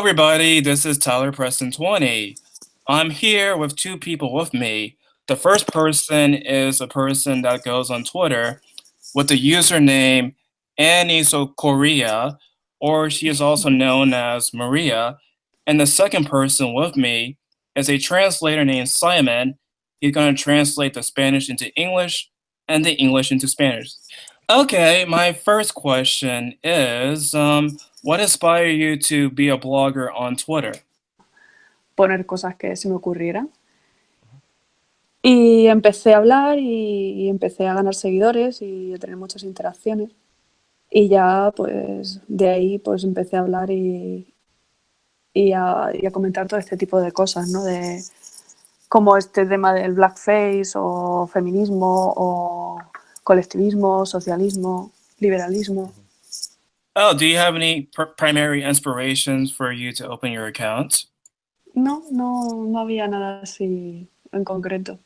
everybody. This is Tyler Preston 20. I'm here with two people with me. The first person is a person that goes on Twitter with the username Annie So Korea, or she is also known as Maria. And the second person with me is a translator named Simon. He's going to translate the Spanish into English and the English into Spanish. Okay, my first question is um, what inspired you to be a blogger on Twitter? Poner cosas que se me ocurrieran. Y empecé a hablar y, empecé a ganar seguidores y a tener muchas interacciones. Y ya, pues, de ahí, pues, empecé a hablar y, y a, y a comentar todo este tipo de cosas, ¿no? De como este tema del blackface o feminismo o colectivismo, socialismo, liberalismo. Oh, do you have any pr- primary inspirations for you to open your account? No, no, no había nada así en concreto.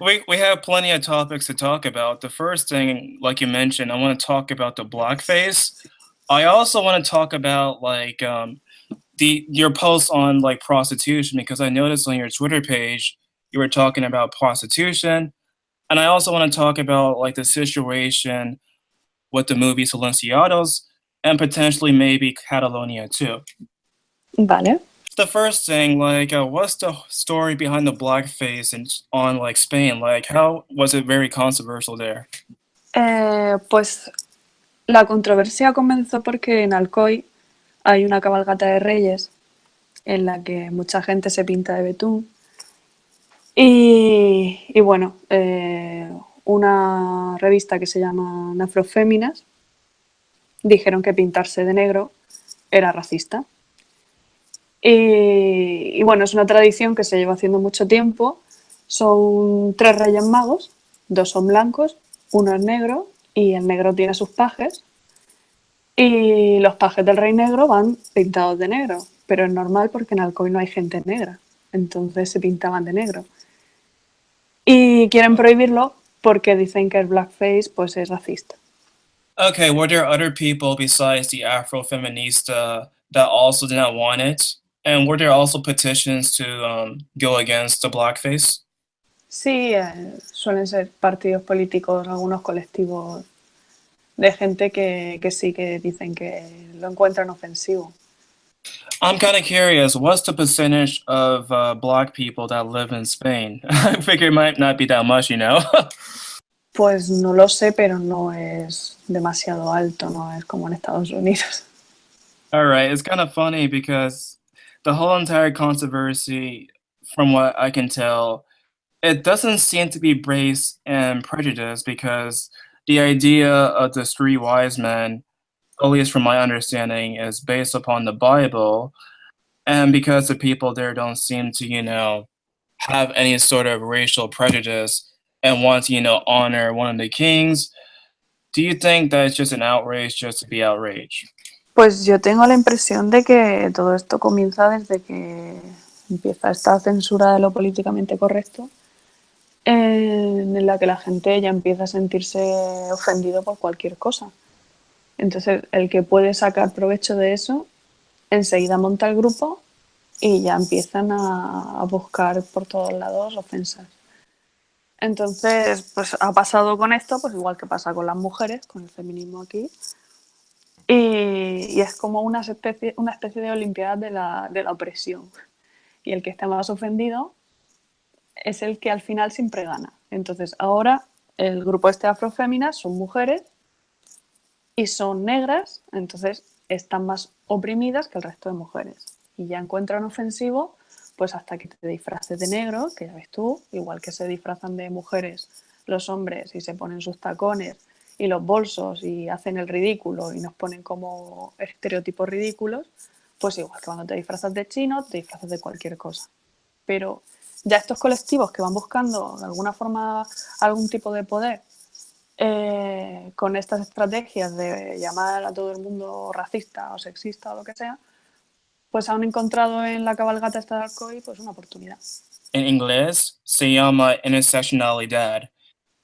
We, we have plenty of topics to talk about. The first thing, like you mentioned, I want to talk about the blackface. I also want to talk about like um, the your posts on like prostitution because I noticed on your Twitter page you were talking about prostitution, and I also want to talk about like the situation with the movie Silenciados and potentially maybe Catalonia too. Vale. The first thing, like, uh, what's the story behind the blackface in, on like Spain? Like, how was it very controversial there? Eh, pues la controversia comenzó porque en Alcoy hay una cabalgata de reyes en la que mucha gente se pinta de betún. Y, y bueno, eh, una revista que se llama Afroféminas dijeron que pintarse de negro era racista. Y, bueno, es una tradición que se lleva haciendo mucho tiempo. Son tres reyes magos, dos son blancos, uno es negro y el negro tiene sus pajes. Y los pajes del rey negro van pintados de negro, pero es normal porque en Alcoy no hay gente negra, entonces se pintaban de negro. Y quieren prohibirlo porque dicen que el blackface pues es racista. Okay, were there other people besides the Afro-feminista that also did not want it? And were there also petitions to um, go against the blackface? Sí, eh, suelen ser partidos políticos, algunos colectivos de gente que, que sí que dicen que lo encuentran ofensivo. I'm kind of curious, what's the percentage of uh, black people that live in Spain? I figure it might not be that much, you know? Pues no lo sé, pero no es demasiado alto, no es como en Estados Unidos. All right, it's kind of funny because the whole entire controversy, from what I can tell, it doesn't seem to be based in prejudice because the idea of the three wise men, at least from my understanding, is based upon the Bible. And because the people there don't seem to, you know, have any sort of racial prejudice and want to, you know, honor one of the kings, do you think that it's just an outrage just to be outraged? Pues yo tengo la impresión de que todo esto comienza desde que empieza esta censura de lo políticamente correcto, en la que la gente ya empieza a sentirse ofendido por cualquier cosa. Entonces, el que puede sacar provecho de eso, enseguida monta el grupo y ya empiezan a buscar por todos lados ofensas. Entonces, pues ha pasado con esto, pues igual que pasa con las mujeres, con el feminismo aquí. Y, es como una especie, una especie de olimpiada de la, de la opresión. Y el que está más ofendido es el que al final siempre gana. Entonces, ahora el grupo este afroféminas son mujeres y son negras, entonces están más oprimidas que el resto de mujeres. Y ya encuentran ofensivo pues hasta que te disfraces de negro, que ya ves tú, igual que se disfrazan de mujeres los hombres y se ponen sus tacones y los bolsos y hacen el ridículo y nos ponen como estereotipos ridículos, pues igual que cuando te disfrazas de chino, te disfrazas de cualquier cosa. Pero ya estos colectivos que van buscando de alguna forma algún tipo de poder eh, con estas estrategias de llamar a todo el mundo racista o sexista o lo que sea, pues han encontrado en la cabalgata esta de Alcoy pues una oportunidad. En inglés se llama intersectionalidad.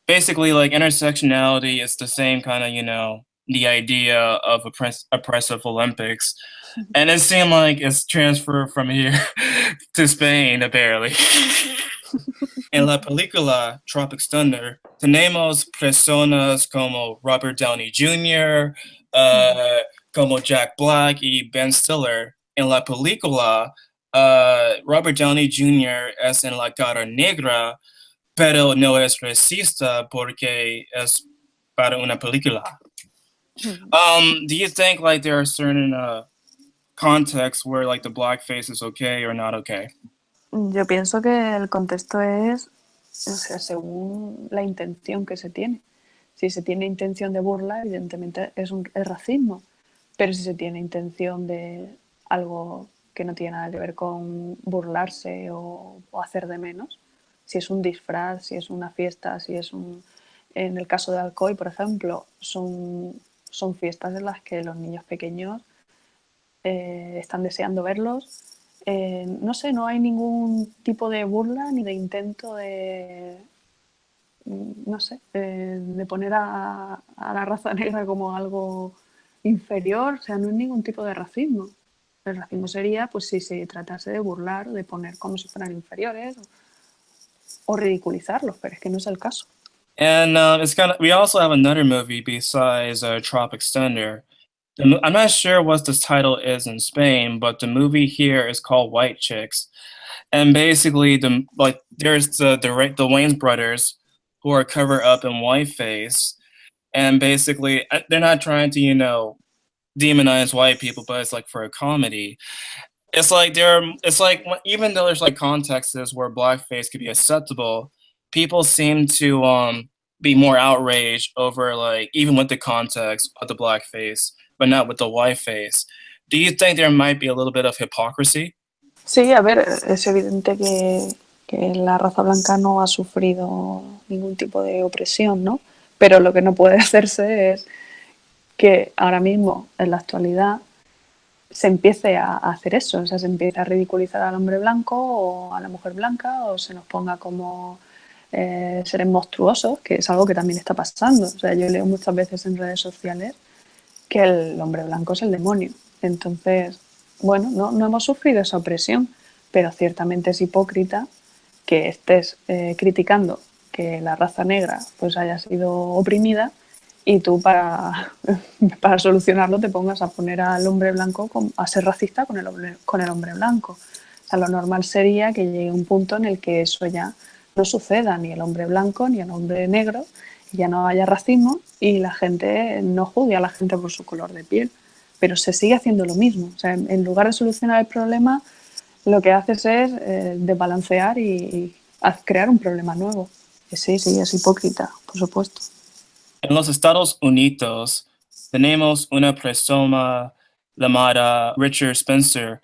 basically like intersectionality is the same kind of you know the idea of oppress- oppressive Olympics, and it seemed like it's transferred from here to Spain apparently. en la película Tropic Thunder tenemos personas como Robert Downey Jr., uh, como Jack Black y Ben Stiller. En la película, uh, Robert Downey Jr. es en la cara negra, pero no es racista porque es para una película. Um, do you think like there are certain uh, contexts where like the blackface is okay or not okay? Yo pienso que el contexto es, o sea, según la intención que se tiene. Si se tiene intención de burla, evidentemente es, un, es racismo. Pero si se tiene intención de algo que no tiene nada que ver con burlarse o, o hacer de menos, si es un disfraz, si es una fiesta, si es un... En el caso de Alcoy, por ejemplo, son, son fiestas en las que los niños pequeños eh, están deseando verlos. Eh, no sé, no hay ningún tipo de burla ni de intento de, no sé, de, poner a, a, la raza negra como algo inferior, o sea, no hay ningún tipo de racismo. El racismo sería, pues, si se tratase de burlar, o de poner como si fueran inferiores o, o ridiculizarlos, pero es que no es el caso. And uh, it's kind of. We also have another movie besides uh, Tropic Thunder. The, I'm not sure what the title is in Spain, but the movie here is called White Chicks, and basically the like there's the the the Wayne's brothers who are covered up in whiteface, and basically they're not trying to you know demonize white people, but it's like for a comedy. It's like there, Are, it's like even though there's like contexts where blackface could be acceptable, people seem to um be more outraged over like even with the context of the blackface, but not with the white face. Do you think there might be a little bit of hypocrisy? Sí, a ver, es evidente que, que la raza blanca no ha sufrido ningún tipo de opresión, ¿no? Pero lo que no puede hacerse es que ahora mismo, en la actualidad, se empiece a, hacer eso, o sea, se empiece a ridiculizar al hombre blanco o a la mujer blanca o se nos ponga como eh, seres monstruosos, que es algo que también está pasando. O sea, yo leo muchas veces en redes sociales que el hombre blanco es el demonio. Entonces, bueno, no, no hemos sufrido esa opresión, pero ciertamente es hipócrita que estés eh, criticando que la raza negra pues haya sido oprimida y tú para, para solucionarlo te pongas a poner al hombre blanco a ser racista con el hombre, con el hombre blanco. O sea, lo normal sería que llegue un punto en el que eso ya no suceda ni el hombre blanco ni el hombre negro, y ya no haya racismo y la gente no juzgue a la gente por su color de piel, pero se sigue haciendo lo mismo. O sea, en lugar de solucionar el problema, lo que haces es eh, desbalancear y, y crear un problema nuevo. Sí, sí, es hipócrita, por supuesto. En los Estados Unidos tenemos una persona llamada Richard Spencer.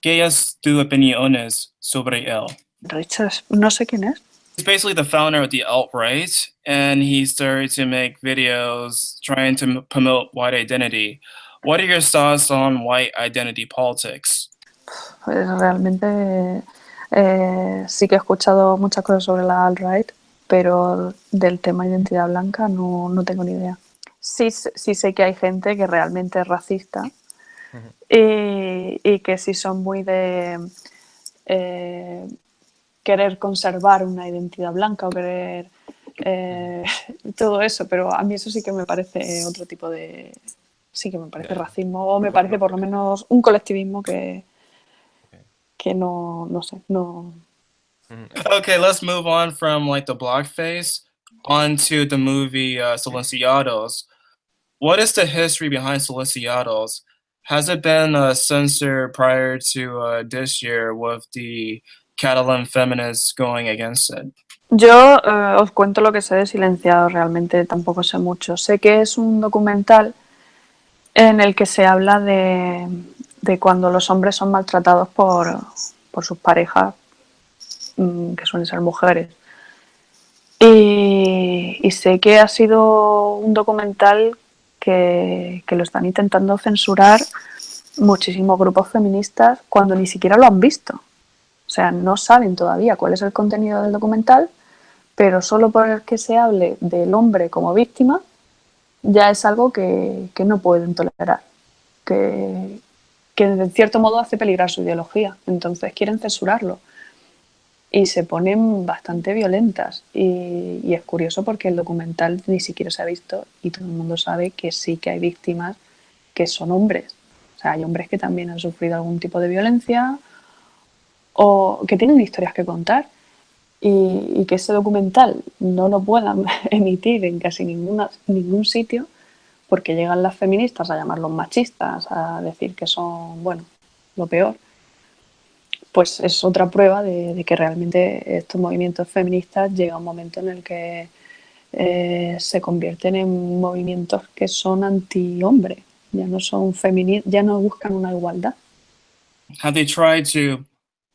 ¿Qué es tu opiniones sobre él? Richard, no sé quién es. He's basically the founder of the alt-right, and he started to make videos trying to promote white identity. What are your thoughts on white identity politics? Pues realmente eh, sí que he escuchado muchas cosas sobre la alt-right, pero del tema identidad blanca no, no tengo ni idea. Sí, sí, sé que hay gente que realmente es racista uh -huh. y, y, que sí son muy de eh, querer conservar una identidad blanca o querer eh, todo eso, pero a mí eso sí que me parece otro tipo de... Sí que me parece racismo o me parece por lo menos un colectivismo que, que no, no sé, no... Okay, let's move on from like the blackface onto the movie uh, Silenciados. What is the history behind Silenciados? Has it been uh, censored prior to uh, this year with the Catalan feminists going against it? Yo uh, os cuento lo que sé de Silenciado, realmente tampoco sé mucho. Sé que es un documental en el que se habla de, de cuando los hombres son maltratados por, por sus parejas, que suelen ser mujeres. Y, sé que ha sido un documental que, que lo están intentando censurar muchísimos grupos feministas cuando ni siquiera lo han visto. O sea, no saben todavía cuál es el contenido del documental, pero solo por el que se hable del hombre como víctima, ya es algo que, que no pueden tolerar, que, que de cierto modo hace peligrar su ideología. Entonces quieren censurarlo y se ponen bastante violentas. Y, y, es curioso porque el documental ni siquiera se ha visto y todo el mundo sabe que sí que hay víctimas que son hombres. O sea, hay hombres que también han sufrido algún tipo de violencia o que tienen historias que contar. Y, que ese documental no lo puedan emitir en casi ninguna, ningún sitio porque llegan las feministas a llamarlos machistas, a decir que son, bueno, lo peor pues es otra prueba de, de, que realmente estos movimientos feministas llega un momento en el que eh, se convierten en movimientos que son anti-hombre, ya no son feministas, ya no buscan una igualdad. Have they tried to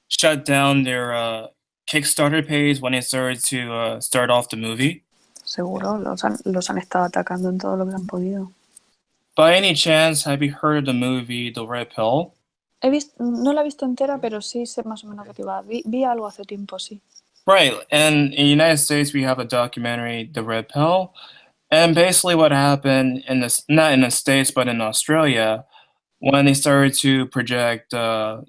shut down their uh, Kickstarter page when they started to uh, start off the movie? Seguro, los han, los han estado atacando en todo lo que han podido. By any chance, have you heard of the movie The Red Pill? He visto, no la he visto entera, pero sí sé más o menos de qué va. Vi, vi, algo hace tiempo, sí. Right, and in the United States we have a documentary, The Red Pill, and basically what happened in this, not in the States, but in Australia, when they started to project uh,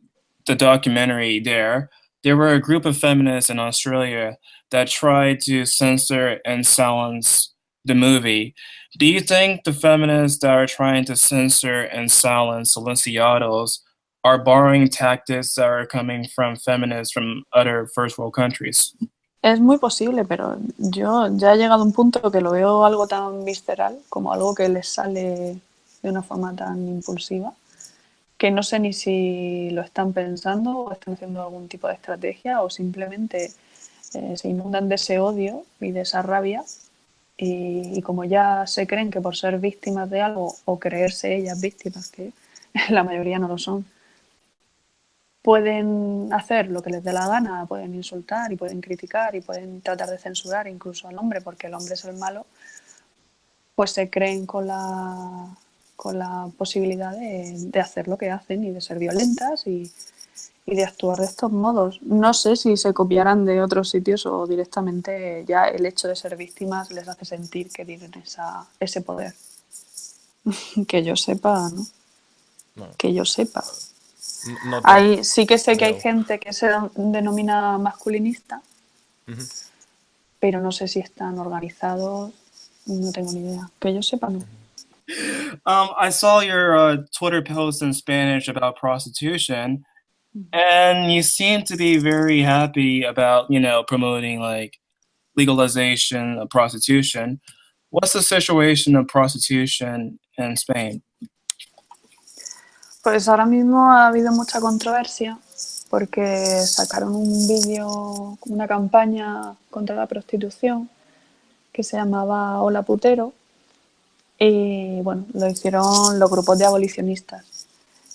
the documentary there, there were a group of feminists in Australia that tried to censor and silence the movie. Do you think the feminists that are trying to censor and silence Silenciados are borrowing tactics are coming from feminists from other first world countries. Es muy posible, pero yo ya he llegado a un punto que lo veo algo tan visceral, como algo que les sale de una forma tan impulsiva, que no sé ni si lo están pensando o están haciendo algún tipo de estrategia o simplemente eh, se inundan de ese odio y de esa rabia y, y como ya se creen que por ser víctimas de algo o creerse ellas víctimas, que la mayoría no lo son, pueden hacer lo que les dé la gana, pueden insultar y pueden criticar y pueden tratar de censurar incluso al hombre porque el hombre es el malo, pues se creen con la, con la posibilidad de, de hacer lo que hacen y de ser violentas y, y, de actuar de estos modos. No sé si se copiarán de otros sitios o directamente ya el hecho de ser víctimas les hace sentir que tienen esa, ese poder. que yo sepa, ¿no? no. Que yo sepa. No te... hay, sí que sé que hay gente que se denomina masculinista, uh -huh. pero no sé si están organizados, no tengo ni idea. Que yo sepa, no. Um, I saw your uh, Twitter post in Spanish about prostitution, and you seem to be very happy about, you know, promoting like legalization of prostitution. What's the situation of prostitution in Spain? Pues ahora mismo ha habido mucha controversia porque sacaron un vídeo, una campaña contra la prostitución que se llamaba Hola Putero y bueno, lo hicieron los grupos de abolicionistas,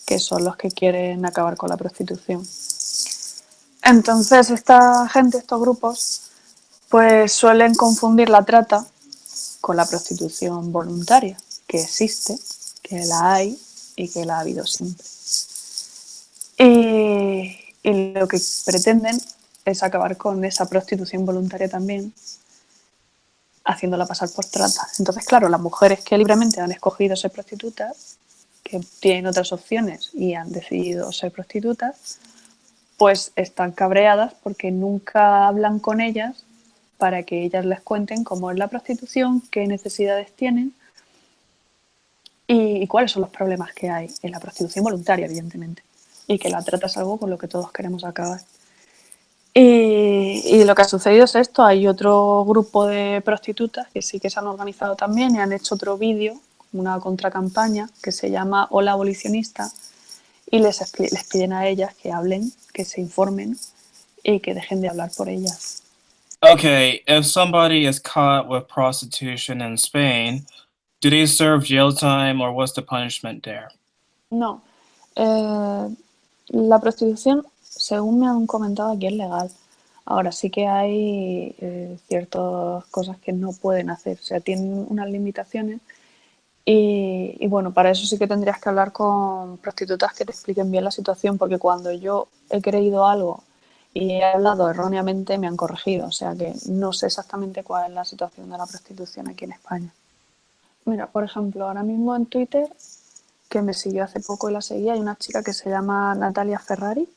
que son los que quieren acabar con la prostitución. Entonces esta gente, estos grupos, pues suelen confundir la trata con la prostitución voluntaria, que existe, que la hay y que la ha habido siempre. Y, y, lo que pretenden es acabar con esa prostitución voluntaria también, haciéndola pasar por trata. Entonces, claro, las mujeres que libremente han escogido ser prostitutas, que tienen otras opciones y han decidido ser prostitutas, pues están cabreadas porque nunca hablan con ellas para que ellas les cuenten cómo es la prostitución, qué necesidades tienen y, y, cuáles son los problemas que hay en la prostitución voluntaria, evidentemente, y que la trata es algo con lo que todos queremos acabar. Y, y, lo que ha sucedido es esto, hay otro grupo de prostitutas que sí que se han organizado también y han hecho otro vídeo, una contracampaña que se llama Hola Abolicionista y les, les piden a ellas que hablen, que se informen y que dejen de hablar por ellas. Okay, if somebody is caught with prostitution in Spain, do they serve jail time or what's the punishment there? No. Eh, la prostitución, según me han comentado aquí, es legal. Ahora sí que hay eh, ciertas cosas que no pueden hacer, o sea, tienen unas limitaciones y, y, bueno, para eso sí que tendrías que hablar con prostitutas que te expliquen bien la situación, porque cuando yo he creído algo y he hablado erróneamente, me han corregido. O sea que no sé exactamente cuál es la situación de la prostitución aquí en España. Mira, por ejemplo, ahora mismo en Twitter, que me siguió hace poco y la seguía, hay una chica que se llama Natalia Ferrari.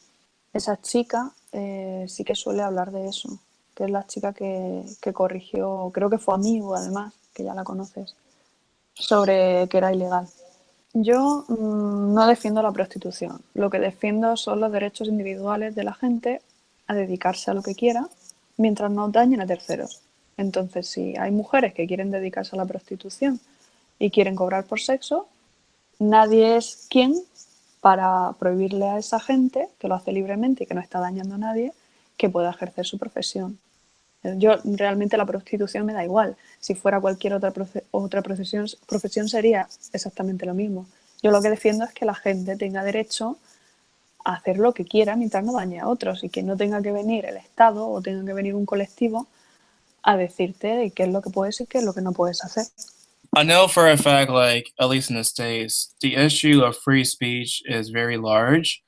Esa chica eh, sí que suele hablar de eso, que es la chica que, que corrigió, creo que fue amigo además, que ya la conoces, sobre que era ilegal. Yo mmm, no defiendo la prostitución. Lo que defiendo son los derechos individuales de la gente a dedicarse a lo que quiera mientras no dañen a terceros. Entonces, si hay mujeres que quieren dedicarse a la prostitución y quieren cobrar por sexo, nadie es quien para prohibirle a esa gente, que lo hace libremente y que no está dañando a nadie, que pueda ejercer su profesión. Yo realmente la prostitución me da igual. Si fuera cualquier otra, otra profesión, profesión sería exactamente lo mismo. Yo lo que defiendo es que la gente tenga derecho a hacer lo que quiera mientras no dañe a otros y que no tenga que venir el Estado o tenga que venir un colectivo a decirte qué es lo que puedes y qué es lo que no puedes hacer. I know for a fact, like, at least in the States, the issue of free speech is very large,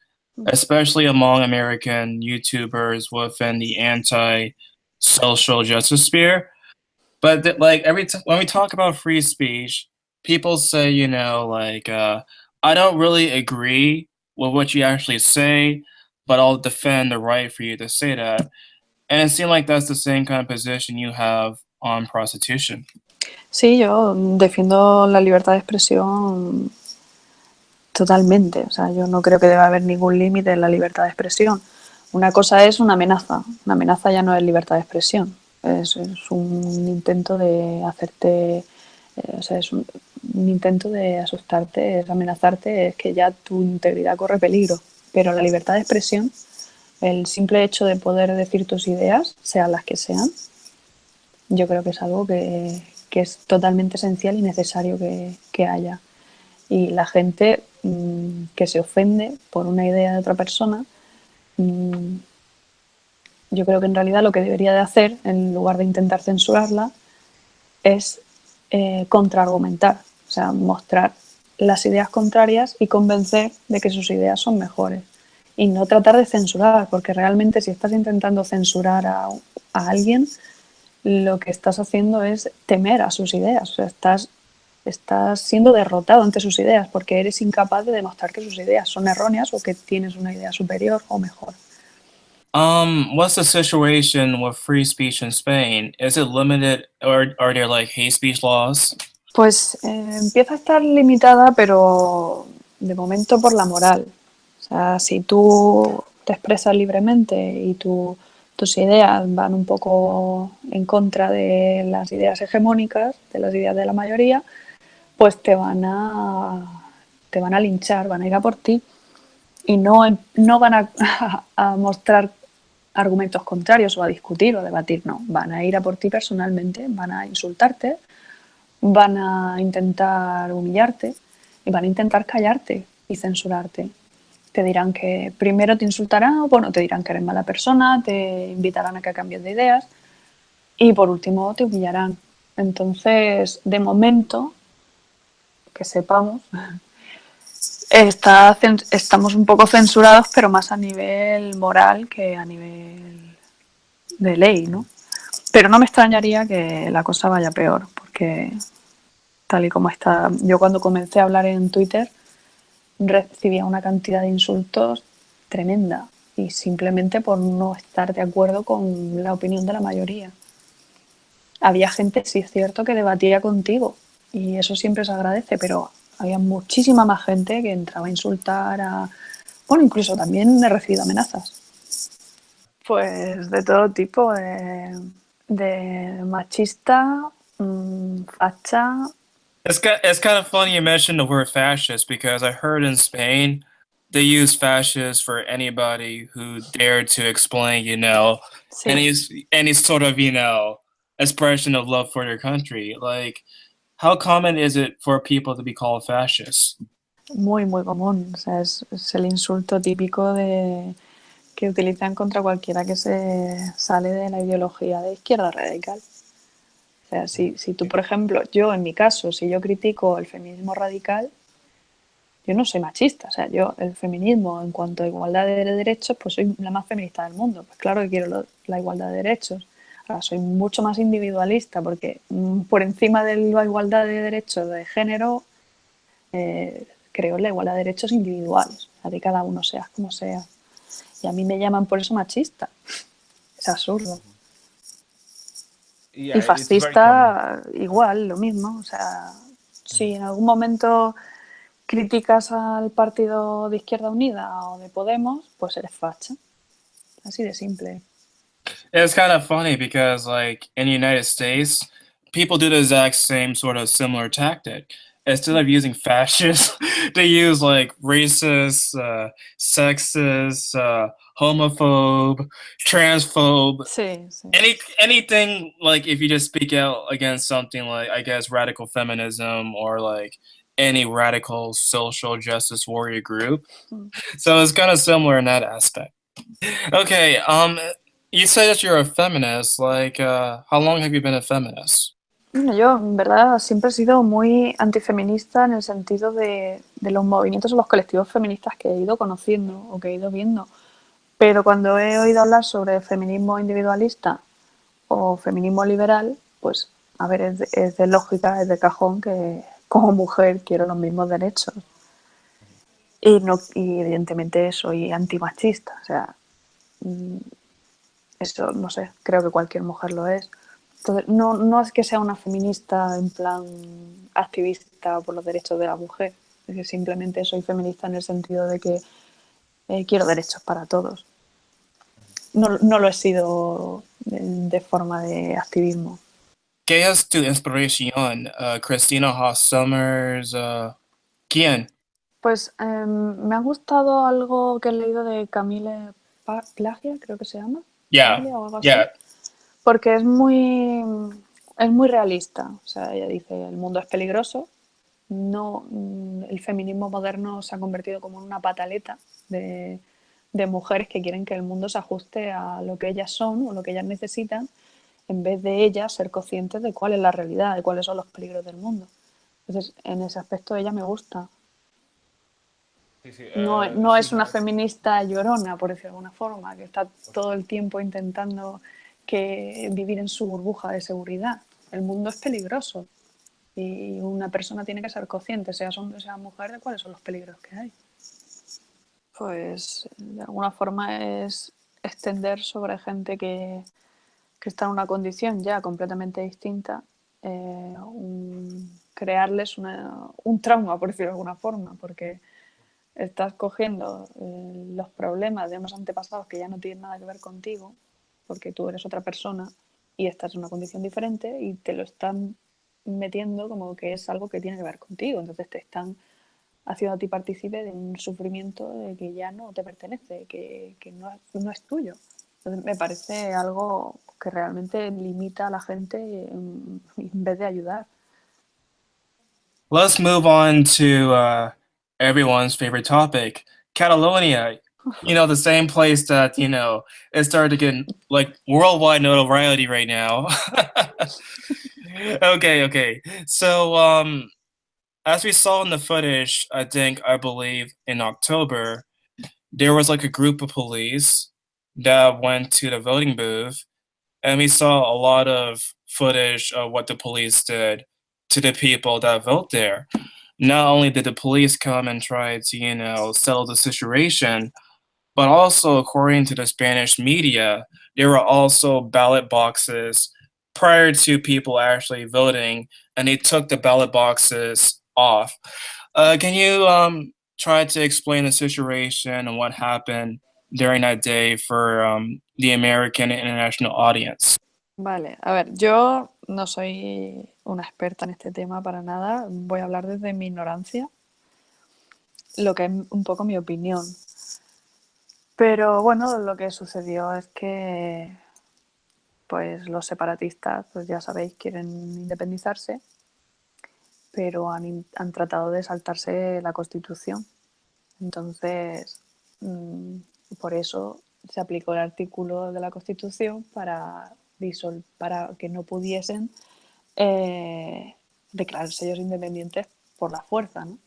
especially among American YouTubers within the anti social justice sphere. But, like, every t- when we talk about free speech, people say, you know, like, uh, I don't really agree with what you actually say, but I'll defend the right for you to say that. And it seems like that's the same kind of position you have on prostitution. Sí, yo defiendo la libertad de expresión totalmente. O sea, yo no creo que deba haber ningún límite en la libertad de expresión. Una cosa es una amenaza. Una amenaza ya no es libertad de expresión. Es, un intento de hacerte, eh, o sea, es un, un, intento de asustarte, es amenazarte, es que ya tu integridad corre peligro. Pero la libertad de expresión, el simple hecho de poder decir tus ideas, sean las que sean, yo creo que es algo que, que es totalmente esencial y necesario que, que haya. Y la gente mmm, que se ofende por una idea de otra persona, mmm, yo creo que en realidad lo que debería de hacer, en lugar de intentar censurarla, es eh, contraargumentar, o sea, mostrar las ideas contrarias y convencer de que sus ideas son mejores. Y no tratar de censurar, porque realmente si estás intentando censurar a, a alguien, lo que estás haciendo es temer a sus ideas, o sea, estás, estás siendo derrotado ante sus ideas porque eres incapaz de demostrar que sus ideas son erróneas o que tienes una idea superior o mejor. Um, what's the situation with free speech in Spain? Is it limited or are there like hate speech laws? Pues eh, empieza a estar limitada, pero de momento por la moral. O sea, si tú te expresas libremente y tú tus ideas van un poco en contra de las ideas hegemónicas, de las ideas de la mayoría, pues te van a, te van a linchar, van a ir a por ti y no, no van a, mostrar argumentos contrarios o a discutir o a debatir, no, van a ir a por ti personalmente, van a insultarte, van a intentar humillarte y van a intentar callarte y censurarte te dirán que primero te insultarán, bueno, te dirán que eres mala persona, te invitarán a que cambies de ideas y por último te humillarán. Entonces, de momento, que sepamos, está, estamos un poco censurados, pero más a nivel moral que a nivel de ley, ¿no? Pero no me extrañaría que la cosa vaya peor, porque tal y como está, yo cuando comencé a hablar en Twitter, recibía una cantidad de insultos tremenda y simplemente por no estar de acuerdo con la opinión de la mayoría. Había gente, sí es cierto, que debatía contigo y eso siempre se agradece, pero había muchísima más gente que entraba a insultar a... Bueno, incluso también he recibido amenazas. Pues de todo tipo, de, de machista, mmm, facha, It's kind, it's kind of funny you mentioned the word fascist because I heard in Spain they use fascist for anybody who dared to explain, you know, sí. any any sort of, you know, expression of love for their country. Like, how common is it for people to be called fascist? Muy, muy común. O sea, es, es el insulto típico de que utilizan contra cualquiera que se sale de la ideología de izquierda radical. O sea, si, si tú, por ejemplo, yo en mi caso, si yo critico el feminismo radical, yo no soy machista, o sea, yo el feminismo en cuanto a igualdad de derechos, pues soy la más feminista del mundo. Pues claro que quiero la igualdad de derechos. Ahora soy mucho más individualista porque mm, por encima de la igualdad de derechos de género, eh, creo en la igualdad de derechos individuales, a de cada uno seas como sea. Y a mí me llaman por eso machista. Es absurdo. Y fascista igual, lo mismo. O sea, si en algún momento criticas al partido de Izquierda Unida o de Podemos, pues eres facha. Así de simple. It's kind of funny because, like, in the United States, people do the exact same sort of similar tactic. Instead of using fascist, they use like racist, uh, sexist, uh, homophobe, transphobe. Sí, sí. Any anything like if you just speak out against something like I guess radical feminism or like any radical social justice warrior group. Mm. So it's kind of similar in that aspect. Okay, um, you say that you're a feminist. Like, uh, how long have you been a feminist? Yo, en verdad, siempre he sido muy antifeminista en el sentido de, de los movimientos o los colectivos feministas que he ido conociendo o que he ido viendo. Pero cuando he oído hablar sobre feminismo individualista o feminismo liberal, pues, a ver, es de, es de lógica, es de cajón que como mujer quiero los mismos derechos. Y, no, y evidentemente soy antimachista, o sea, mm, eso no sé, creo que cualquier mujer lo es. Entonces, no, no es que sea una feminista en plan activista por los derechos de la mujer, es que simplemente soy feminista en el sentido de que eh, quiero derechos para todos. No, no lo he sido de, de forma de activismo. ¿Qué es tu inspiración? Uh, Christina Haas Summers, uh, ¿quién? Pues um, me ha gustado algo que he leído de Camille Plagia, creo que se llama. Ya, yeah, Porque es muy, es muy realista. O sea, ella dice, el mundo es peligroso. No, mm, el feminismo moderno se ha convertido como en una pataleta de, de mujeres que quieren que el mundo se ajuste a lo que ellas son o lo que ellas necesitan en vez de ella ser consciente de cuál es la realidad, de cuáles son los peligros del mundo. Entonces, en ese aspecto ella me gusta. no, eh, no es una feminista llorona, por decirlo de alguna forma, que está todo el tiempo intentando que vivir en su burbuja de seguridad. El mundo es peligroso y una persona tiene que ser consciente, sea hombre sea mujer, de cuáles son los peligros que hay. Pues de alguna forma es extender sobre gente que, que está en una condición ya completamente distinta, eh, crearles un trauma, por decirlo de alguna forma, porque estás cogiendo eh, los problemas de unos antepasados que ya no tienen nada que ver contigo, porque tú eres otra persona y estás en una condición diferente y te lo están metiendo como que es algo que tiene que ver contigo. Entonces te están haciendo a ti partícipe de un sufrimiento de que ya no te pertenece, que, que no, no, es tuyo. Entonces me parece algo que realmente limita a la gente en, en vez de ayudar. Let's move on to uh, everyone's favorite topic, Catalonia. You know, the same place that, you know, it started to get like worldwide notoriety right now. okay, okay. So, um, as we saw in the footage, I think, I believe in October, there was like a group of police that went to the voting booth and we saw a lot of footage of what the police did to the people that vote there. Not only did the police come and try to, you know, settle the situation, but also according to the Spanish media, there were also ballot boxes prior to people actually voting, and they took the ballot boxes off. Uh, can you um, try to explain the situation and what happened during that day for um, the American international audience? Vale, a ver, yo no soy una experta en este tema para nada, voy a hablar desde mi ignorancia, lo que es un poco mi opinión. Pero bueno, lo que sucedió es que pues los separatistas, pues ya sabéis, quieren independizarse, pero han, han tratado de saltarse la Constitución. Entonces, mmm, por eso se aplicó el artículo de la Constitución para, para que no pudiesen eh, declararse ellos independientes por la fuerza. ¿no?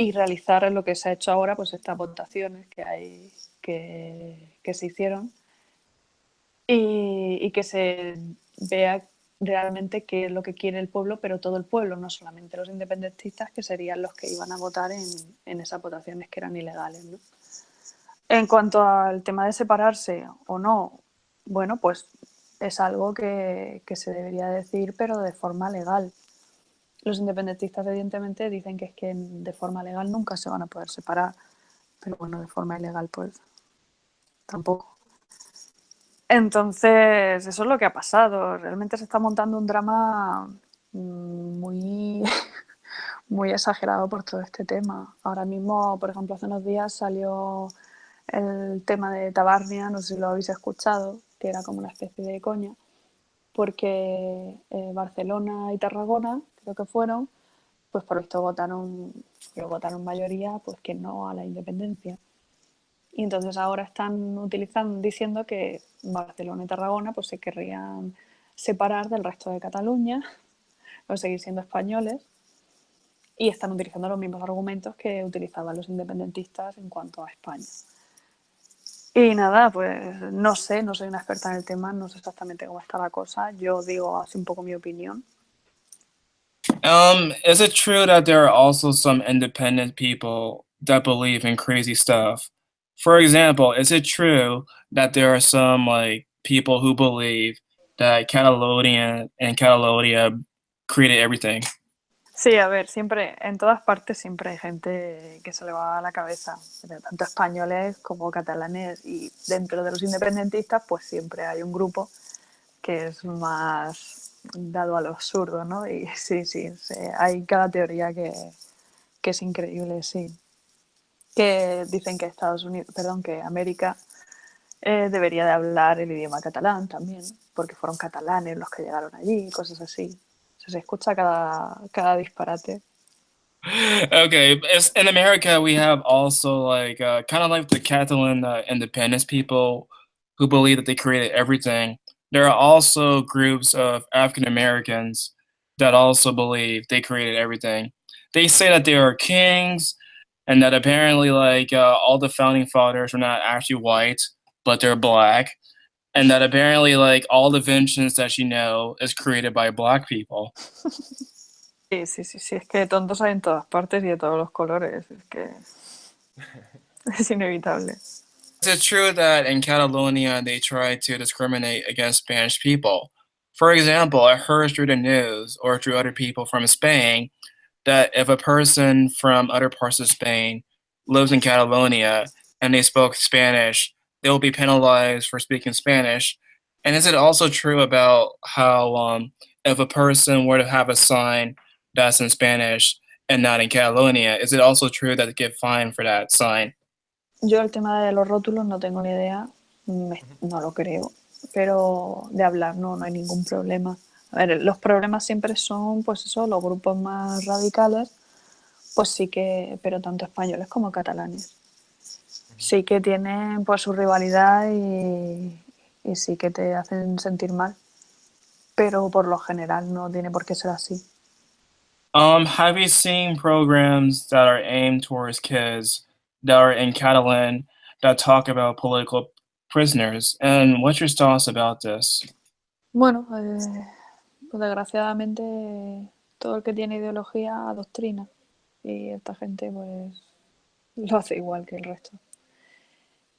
Y realizar lo que se ha hecho ahora, pues estas votaciones que hay que, se hicieron y, y, que se vea realmente qué es lo que quiere el pueblo, pero todo el pueblo, no solamente los independentistas, que serían los que iban a votar en, en esas votaciones que eran ilegales. ¿no? En cuanto al tema de separarse o no, bueno, pues es algo que, que, se debería decir, pero de forma legal. Los independentistas, evidentemente, dicen que es que de forma legal nunca se van a poder separar, pero bueno, de forma ilegal, pues tampoco. Entonces, eso es lo que ha pasado. Realmente se está montando un drama mm, muy, muy exagerado por todo este tema. Ahora mismo, por ejemplo, hace unos días salió el tema de Tabarnia, no sé si lo habéis escuchado, que era como una especie de coña, porque eh, Barcelona y Tarragona, creo que fueron, pues por esto votaron, votaron mayoría, pues que no a la independencia. Y entonces ahora están utilizando, diciendo que Barcelona y Tarragona pues se querrían separar del resto de Cataluña o seguir siendo españoles y están utilizando los mismos argumentos que utilizaban los independentistas en cuanto a España. Y nada, pues no sé, no soy una experta en el tema, no sé exactamente cómo está la cosa. Yo digo así un poco mi opinión. Um, is it true that there are also some independent people that believe in crazy stuff? For example, is it true that there are some like people who believe that Catalonia and Catalonia created everything? Sí, a ver, siempre, en todas partes siempre hay gente que se le va a la cabeza, tanto españoles como catalanes, y dentro de los independentistas, pues siempre hay un grupo que es más dado a lo absurdo, ¿no? Y sí, sí, sí hay cada teoría que, que es increíble, sí. Que dicen que Estados Unidos, perdón, que América eh, debería de hablar el idioma catalán también, porque fueron catalanes los que llegaron allí, cosas así. se escucha cada, cada disparate. Okay, in America we have also like uh, kind of like the Catalan uh, independence people who believe that they created everything. There are also groups of African Americans that also believe they created everything. They say that they are kings and that apparently like uh, all the founding fathers were not actually white, but they're black and that apparently like all the inventions that you know is created by black people. Sí, sí, sí, sí, es que tontos hay en todas partes y de todos los colores, es que es inevitable. Is it true that in Catalonia they try to discriminate against Spanish people? For example, I heard through the news or through other people from Spain that if a person from other parts of Spain lives in Catalonia and they spoke Spanish, they will be penalized for speaking Spanish. And is it also true about how um, if a person were to have a sign that's in Spanish and not in Catalonia, is it also true that they get fined for that sign? Yo el tema de los rótulos no tengo ni idea, me, no lo creo, pero de hablar no, no hay ningún problema. A ver, los problemas siempre son, pues eso, los grupos más radicales, pues sí que, pero tanto españoles como catalanes. sí que tienen pues su rivalidad y, y sí que te hacen sentir mal, pero por lo general no tiene por qué ser así. Um, have you seen programs that are aimed towards kids that are in Catalan that talk about political prisoners? And what's your thoughts about this? Bueno, eh, pues desgraciadamente todo el que tiene ideología adoctrina y esta gente pues lo hace igual que el resto.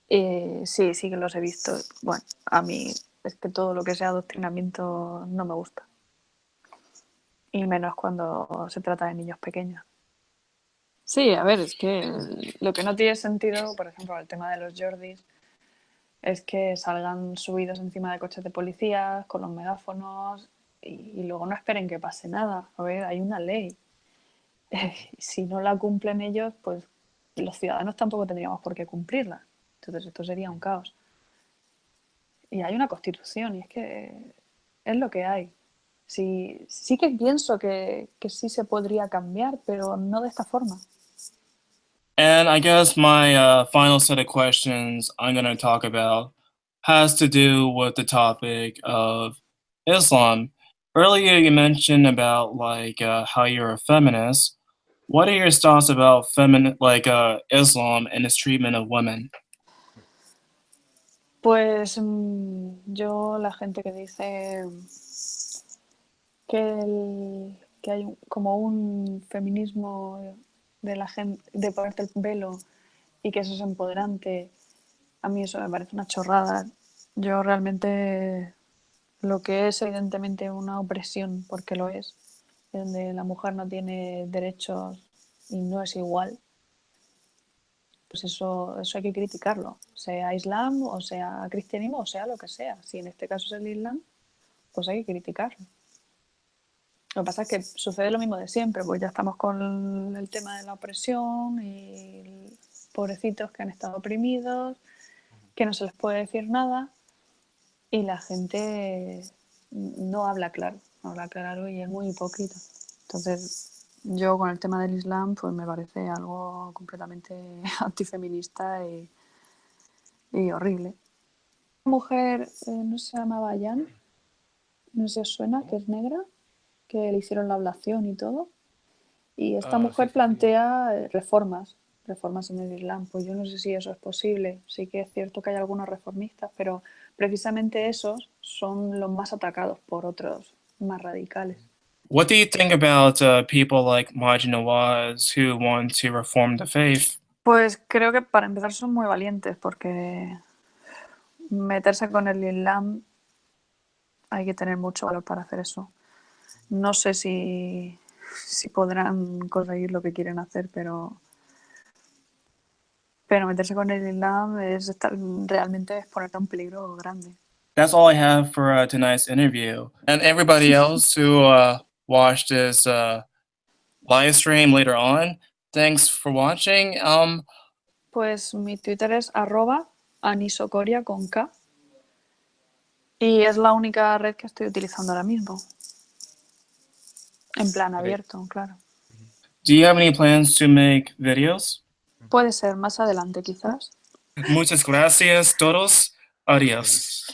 Eh, sí, sí que los he visto. Bueno, a mí es que todo lo que sea adoctrinamiento no me gusta. Y menos cuando se trata de niños pequeños. Sí, a ver, es que lo que no tiene sentido, por ejemplo, el tema de los Jordis, es que salgan subidos encima de coches de policía con los megáfonos y, luego no esperen que pase nada. A ver, hay una ley. si no la cumplen ellos, pues los ciudadanos tampoco tendríamos por qué cumplirla. Entonces esto sería un caos. Y hay una constitución y es que es lo que hay. Sí, sí que pienso que, que sí se podría cambiar, pero no de esta forma. And I guess my uh, final set of questions I'm going to talk about has to do with the topic of Islam. Earlier, you mentioned about like uh, how you're a feminist. What are your thoughts about feminine, like uh, Islam and its treatment of women? Pues mm, yo, la gente que dice que, el- que hay como un feminismo de la gente, de ponerte el velo y que eso es empoderante, a mí eso me parece una chorrada. Yo realmente lo que es evidentemente una opresión, porque lo es, donde la mujer no tiene derechos y no es igual, pues eso, eso hay que criticarlo, sea islam o sea cristianismo o sea lo que sea. Si en este caso es el islam, pues hay que criticarlo. Lo que pasa es que sucede lo mismo de siempre, pues ya estamos con el tema de la opresión y pobrecitos que han estado oprimidos, que no se les puede decir nada y la gente no habla claro, no habla claro y es muy hipócrita. Entonces, yo con el tema del Islam, pues me parece algo completamente antifeminista y, y horrible. Una mujer, eh, no se llamaba Jan, no sé si os suena, que es negra, que le hicieron la ablación y todo. Y esta Ah, mujer sí, plantea eh, reformas, reformas en el Islam. Pues yo no sé si eso es posible. Sí que es cierto que hay algunos reformistas, pero precisamente esos son los más atacados por otros más radicales. What do you think about uh, people like Nawaz who want to reform the faith? Pues creo que para empezar son muy valientes porque meterse con el Islam hay que tener mucho valor para hacer eso. No sé si, si podrán conseguir lo que quieren hacer, pero pero meterse con el Islam es estar realmente es ponerte a un peligro grande. That's all I have for uh, tonight's interview. And everybody else who uh, watched this uh, live stream later on, thanks for watching. Um, Pues mi Twitter es arroba anisocoria con K y es la única red que estoy utilizando ahora mismo. En plan abierto, claro. do you have any plans to make videos? Puede ser más adelante quizás. Muchas gracias todos. Adios.